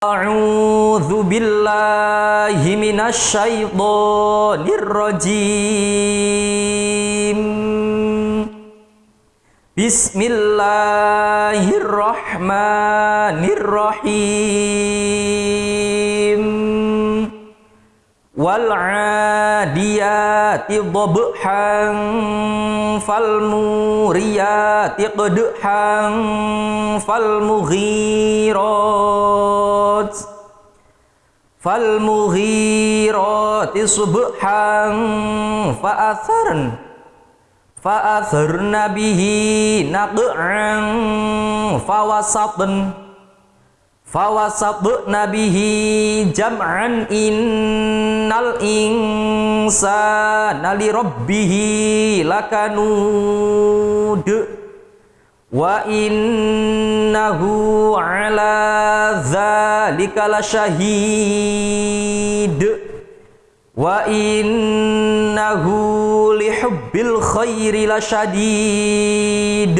أعوذ بالله من الشيطان الرجيم بسم الله الرحمن الرحيم والعاديات ضبحا فالموريات قدحا فالمغيرات fal muhirati subhan fa'atharn. Fa'atharna bihi naq'an fawasatn. Fawasatna bihi jam'an innal insana li rabbih lakanud wa innahu ala dzalika lasyahid wa innahu lihubbil khairi lasyadid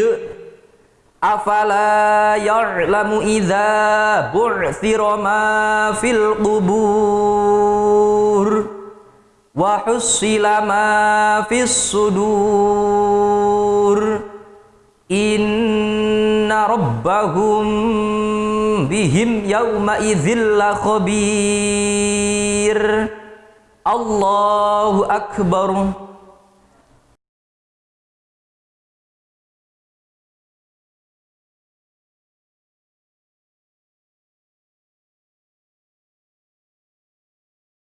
afala ya'lamu idza bu'thira ma fil qubur. Wa husila ma fis sudur. In إن ربهم بهم يومئذ لخبير الله أكبر